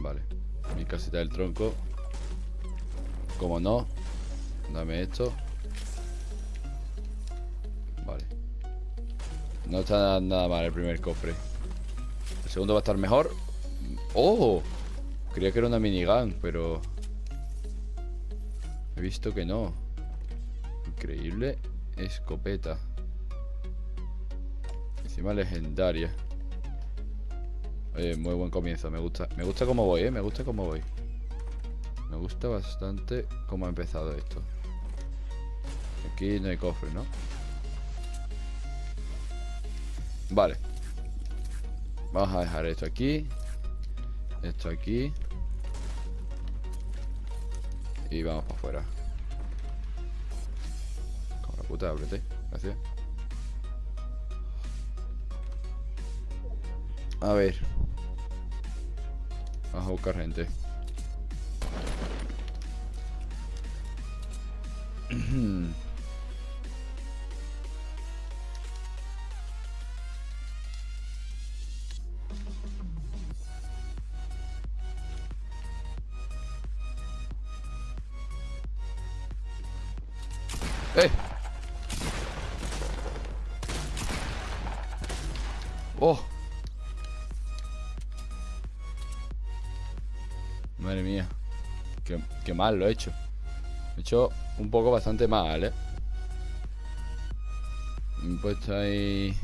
Vale. Mi casita del tronco. Como no. Dame esto. Vale. No está nada mal el primer cofre. El segundo va a estar mejor. ¡Oh! Creía que era una minigun, pero... He visto que no. Increíble escopeta. Encima legendaria. Oye, muy buen comienzo. Me gusta. Me gusta cómo voy, ¿eh? Me gusta cómo voy. Me gusta bastante cómo ha empezado esto. Aquí no hay cofre, ¿no? Vale. Vamos a dejar esto aquí. Esto aquí. Y vamos para afuera. Como la puta, ábrete. Gracias. A ver. A buscar gente. ¡Eh! ¡Oh! Mal lo he hecho He hecho un poco bastante mal, ¿eh? Me he puesto ahí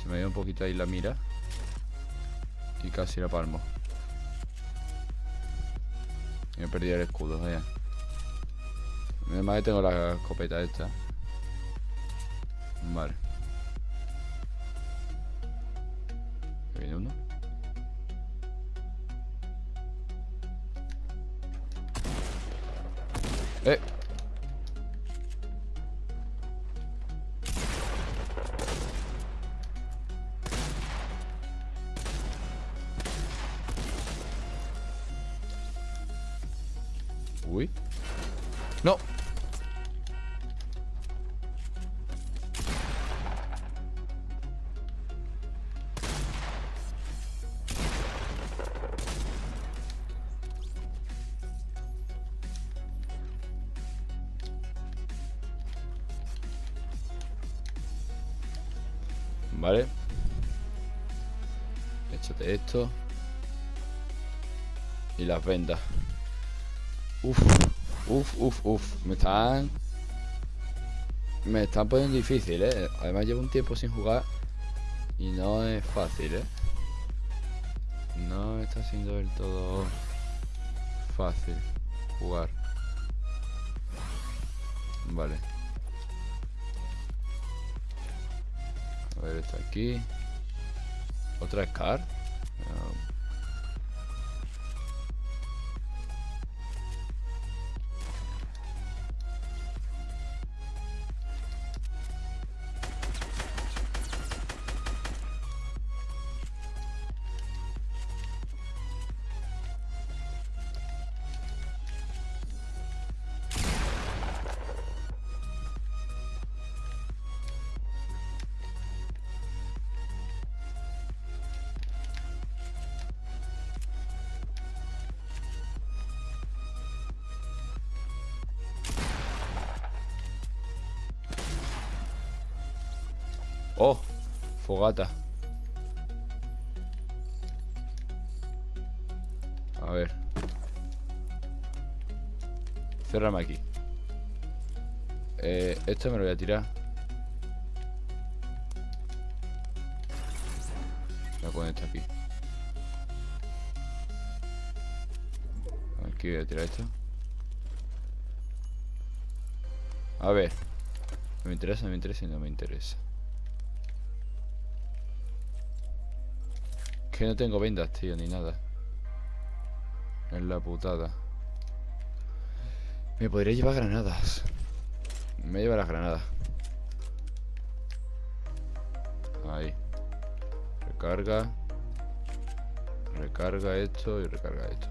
Se me ha un poquito ahí la mira Y casi la palmo Me he perdido el escudo, vaya Además tengo la escopeta esta. Vale. ¡Eh! Esto Y las vendas. Uf, uf, uf, uf. Me están Me están poniendo difícil, eh. Además llevo un tiempo sin jugar Y no es fácil, eh. No está siendo del todo Fácil Jugar. Vale. A ver, está aquí. Otra Scar. Ah, fogata. A ver. Cerrame aquí. Eh, esto me lo voy a tirar. Voy a poner esto aquí. Aquí voy a tirar esto. A ver. Me interesa, me interesa y no me interesa. Que no tengo vendas, tío, ni nada. Es la putada. Me podría llevar granadas. Me lleva las granadas. Ahí. Recarga. Recarga esto y recarga esto.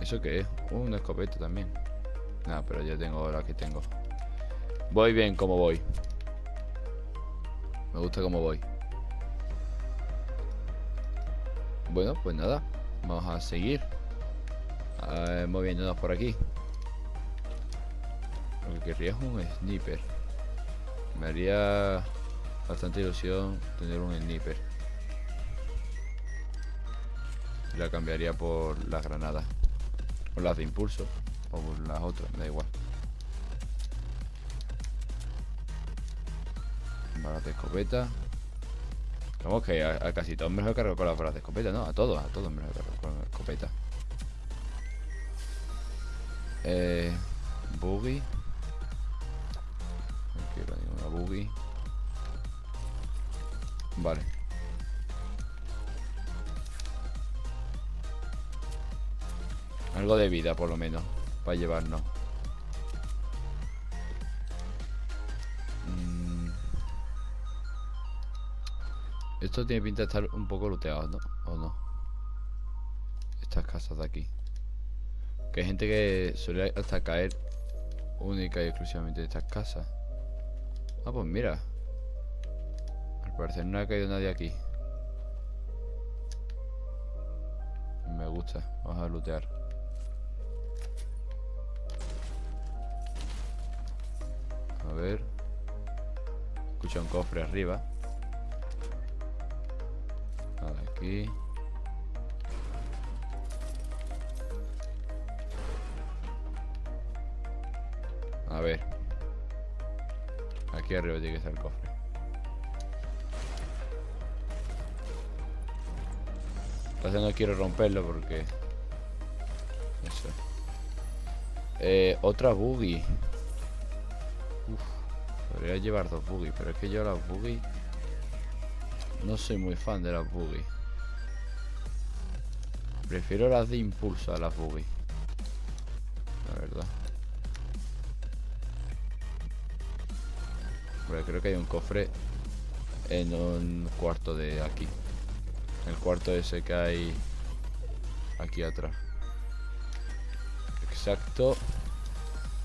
¿Eso qué es? Uh, una escopeta también. Nada, pero ya tengo la que tengo. Voy bien como voy. Me gusta como voy. Bueno, pues nada. Vamos a seguir. moviéndonos por aquí. Lo que querría es un sniper. Me haría bastante ilusión tener un sniper. La cambiaría por las granadas. O las de impulso. O por las otras, da igual. Balas de escopeta. Vamos que a, casi todos me los he cargado con las balas de escopeta, ¿no? A todos, a todos me los con la escopeta. Eh, boogie. No quiero ninguna boogie. Vale. Algo de vida, por lo menos, para llevarnos. Esto tiene pinta de estar un poco looteado, ¿no? ¿O no? Estas casas de aquí. Que hay gente que suele hasta caer única y exclusivamente de estas casas. Ah, pues mira. Al parecer no ha caído nadie aquí. Me gusta. Vamos a lootear. A ver. Escucha un cofre arriba. A ver. Aquí arriba tiene que estar el cofre. Entonces no quiero romperlo porque... Eso. Eh, otra buggy. Uf, podría llevar dos buggy, pero es que yo las buggy... No soy muy fan de las buggy. Prefiero las de impulso a las buggy. La verdad. creo que hay un cofre en un cuarto de aquí. El cuarto ese que hay aquí atrás. Exacto.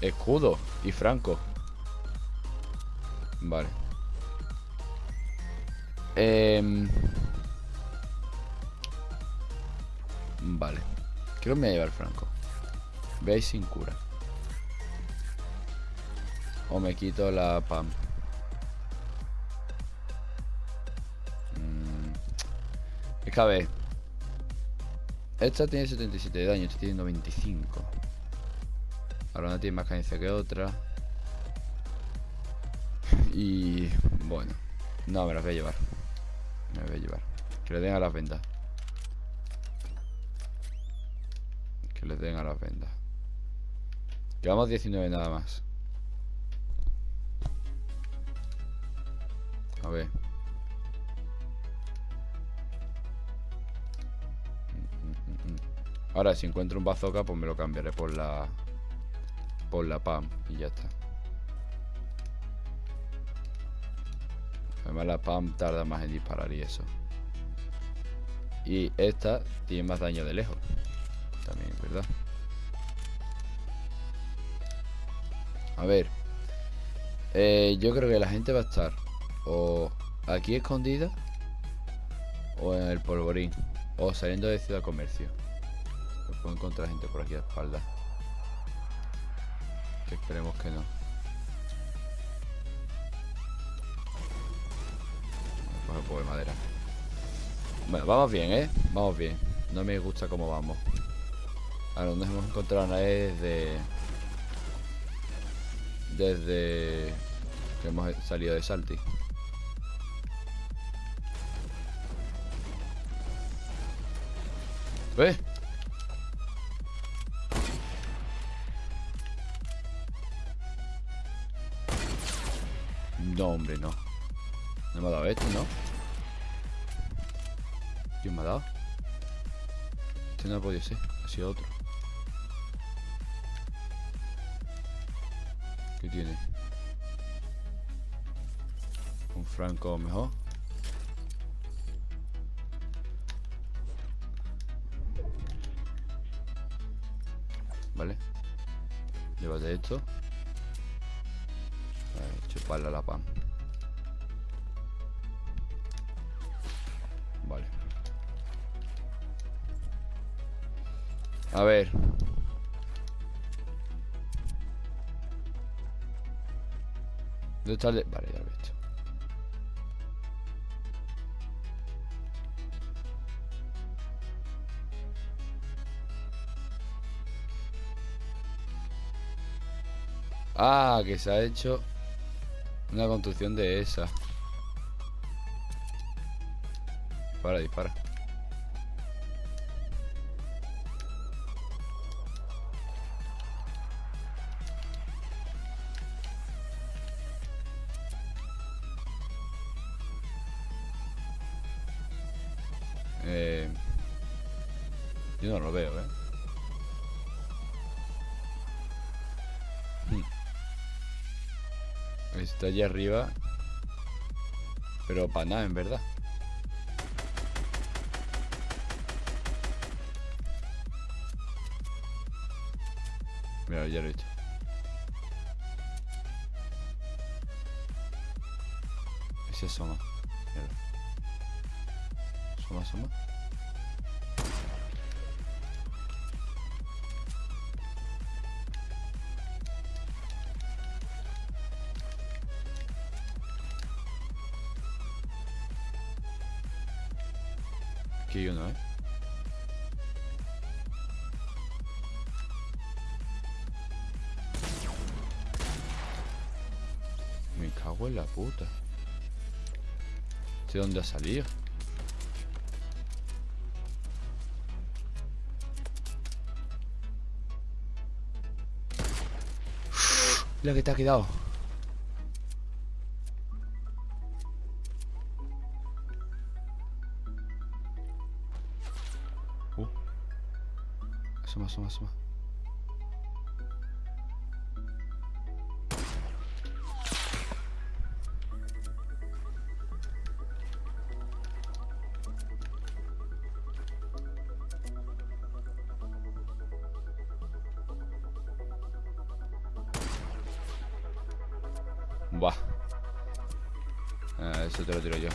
Escudo y franco. Vale. Em, vale. Creo que me voy a llevar franco. Veis sin cura. O me quito la pam. Es que a ver. Esta tiene 77 de daño, esta tiene 95. Ahora una tiene más cadencia que otra. Y bueno. No, me las voy a llevar. Me voy a llevar. Que le den a las vendas. Que le den a las vendas. Llevamos 19 nada más. A ver. Ahora, si encuentro un bazooka, pues me lo cambiaré por la... Por la PAM y ya está. Además la PAM tarda más en disparar y eso. Y esta tiene más daño de lejos. También, ¿verdad? A ver. Eh, yo creo que la gente va a estar o aquí escondida o en el polvorín o saliendo de Ciudad Comercio. Puedo encontrar gente por aquí a espalda. Que esperemos que no. Voy a coger de madera. Bueno, vamos bien, ¿eh? Vamos bien. No me gusta cómo vamos. Ahora, nos hemos encontrado nadie desde... Desde... Que hemos salido de Salty. ¿Ves? No, hombre, no. No me ha dado este, ¿no? ¿Quién me ha dado? Este no ha podido ser. Ha sido otro. ¿Qué tiene? Un franco mejor. Vale. Llévate esto chuparle la pan. Vale. A ver. ¿Dónde está el Vale, ya lo he visto. Ah, que se ha hecho una construcción de esa. Dispara, dispara. Eh, yo no lo veo, ¿eh? Hmm. Está allí arriba Pero para nada, en verdad Mira, ya lo he hecho Ese asoma. Asoma, asoma Aquí hay uno, ¿eh? Me cago en la puta. ¿De dónde ha salido? La que te ha quedado. Uh. Asoma, asoma, asoma. Eso te lo tiro yo.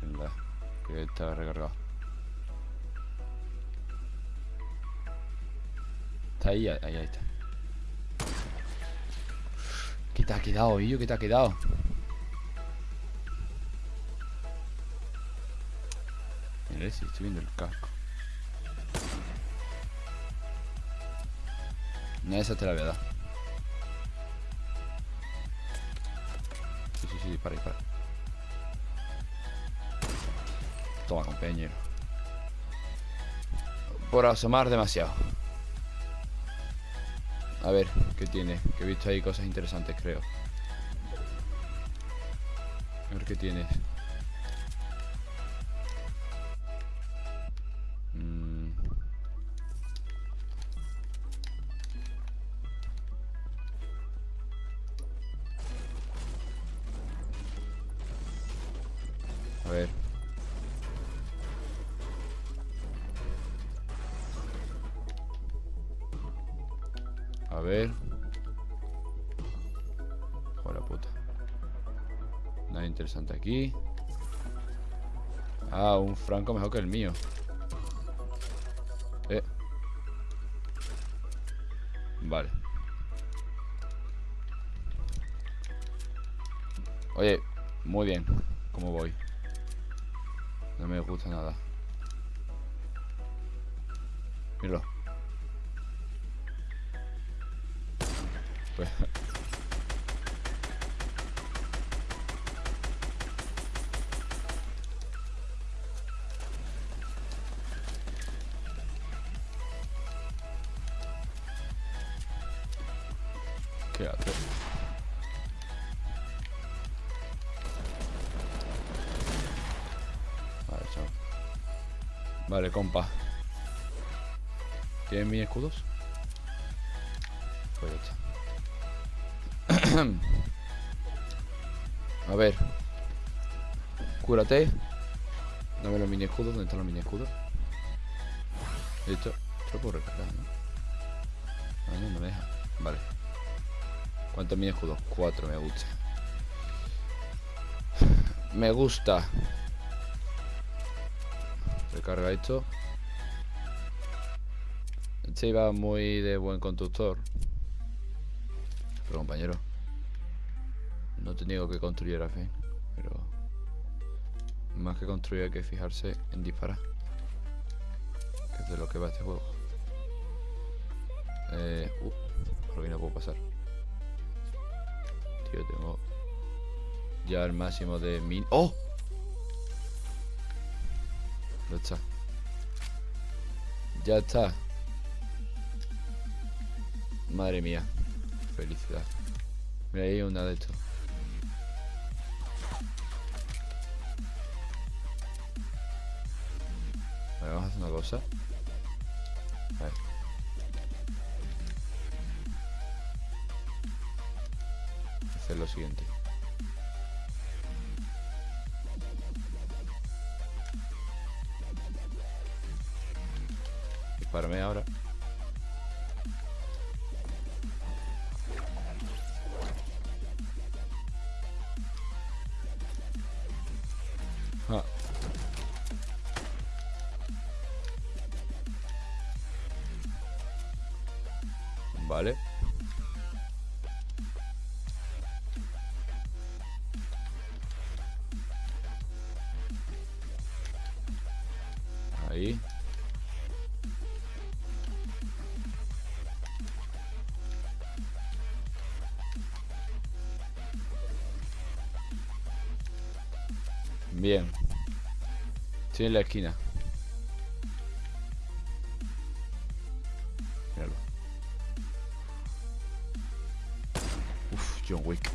Venga, que está recargado. Está ahí, ahí, ahí está. ¿Qué te ha quedado, Illo? ¿Qué te ha quedado? Mira, si estoy viendo el casco. Esa te la voy a dar. Sí, sí, sí, dispara, dispara. Toma, compañero. Por asomar demasiado. A ver, ¿qué tiene? Que he visto ahí cosas interesantes, creo. A ver qué tienes. A ver. Joder, puta. Nada interesante aquí. Ah, un franco mejor que el mío. Eh. Vale. Oye, muy bien. ¿Cómo voy? No me gusta nada. Míralo. Pues... ¿Qué hace? Vale, chao. Vale, compa. ¿Tienes mis escudos? A ver. Cúrate. Dame los mini escudos. ¿Dónde están los mini escudos? Listo. Esto lo puedo recargar, ¿no? Ah, no, me deja. Vale. ¿Cuántos mini escudos? Cuatro, me gusta. Me gusta. Recarga esto. Este iba muy de buen conductor. Pero compañero. No he tenido que construir a fin. Pero. Más que construir hay que fijarse en disparar. Que es de lo que va este juego. Eh. Uh, por aquí no puedo pasar. Tío, tengo. Ya el máximo de min. ¡Oh! Ya está. Ya está. Madre mía. Felicidad. Mira ahí una de estos. Vamos a hacer una cosa. A ver. Hacer lo siguiente. Dispárame ahora. Bien. Estoy en la esquina. Míralo. Uf, John Wick.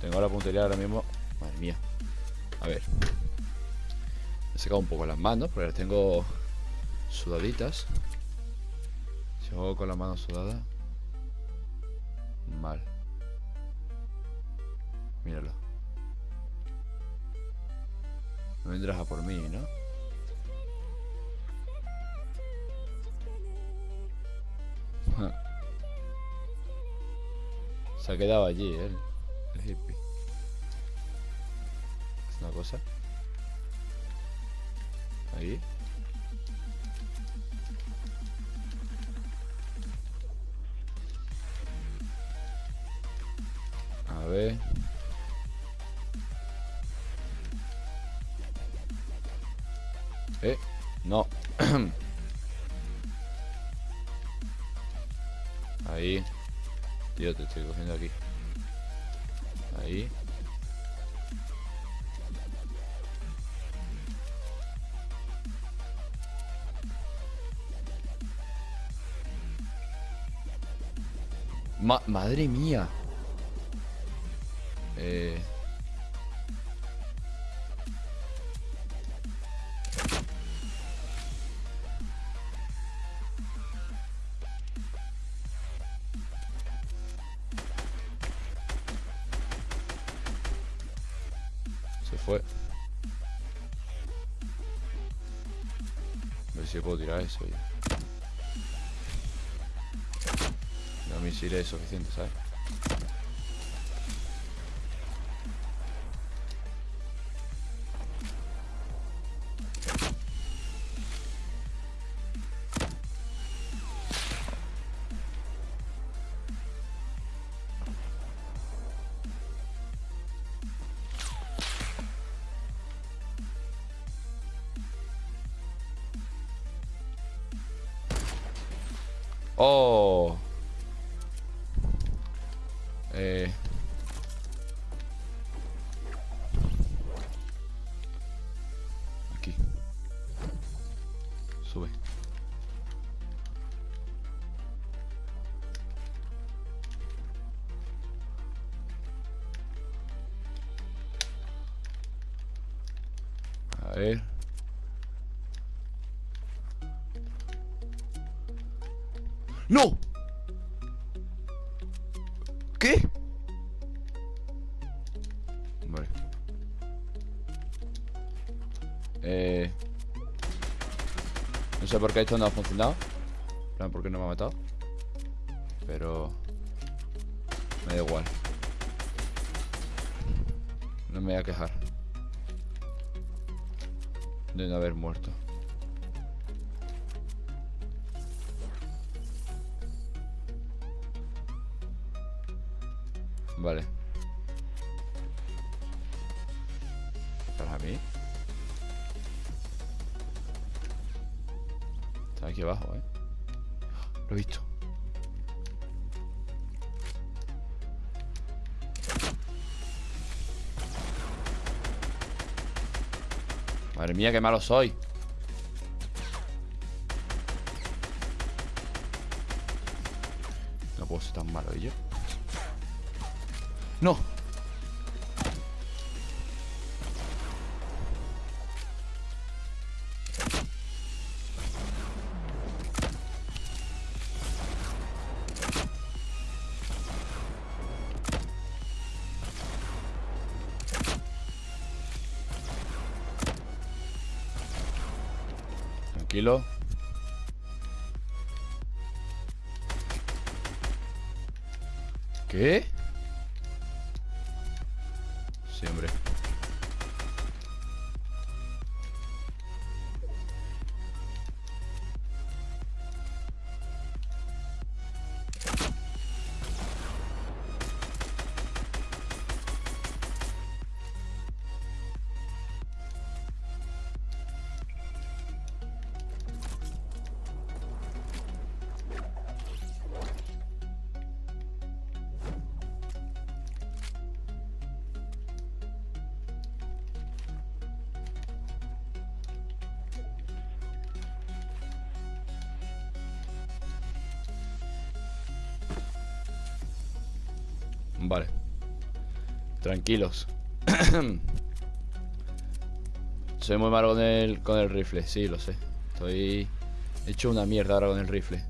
Tengo la puntería ahora mismo. Madre mía. A ver. He sacado un poco las manos porque las tengo sudaditas. Si juego con las manos sudadas. Vendrás a por mí, ¿no? Se ha quedado allí, él. El hippie. Es una cosa. Ahí. A ver. Eh, no. Ahí. Tío, te estoy cogiendo aquí. Ahí. Ma madre mía. Eh... fue. A ver si puedo tirar eso ya. No misiles es suficiente, ¿sabes? Oh. Eh. ¡No! ¿Qué? Vale. Eh... No sé por qué esto no ha funcionado. Plan, ¿por qué no me ha matado? Pero... Me da igual. No me voy a quejar. De no haber muerto. Vale. Para mí. Está aquí abajo, ¿eh? Lo he visto. Madre mía, qué malo soy. No puedo ser tan malo yo. No. Vale. Tranquilos. Soy muy malo con el, con el rifle, sí, lo sé. Estoy hecho una mierda ahora con el rifle.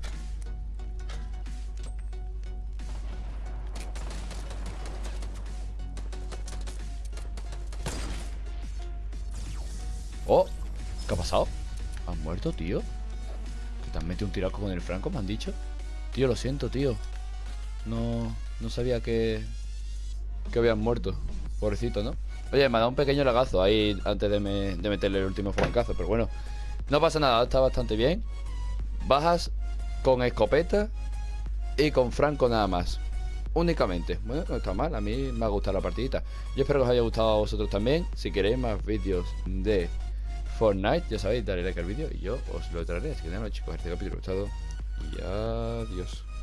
Oh, ¿qué ha pasado? ¿Has muerto, tío? ¿Que te has metido un tiraco con el franco, me han dicho? Tío, lo siento, tío. No, no sabía que, que habían muerto. Pobrecito, ¿no? Oye, me ha dado un pequeño lagazo ahí antes de, meterle el último francazo. Pero bueno, no pasa nada, está bastante bien. Bajas con escopeta y con franco nada más. Únicamente. Bueno, no está mal, a mí me ha gustado la partidita. Yo espero que os haya gustado a vosotros también. Si queréis más vídeos de Fortnite, ya sabéis, darle like al vídeo y yo os lo traeré. Así que nada, chicos, este capítulo ha gustado. Y adiós.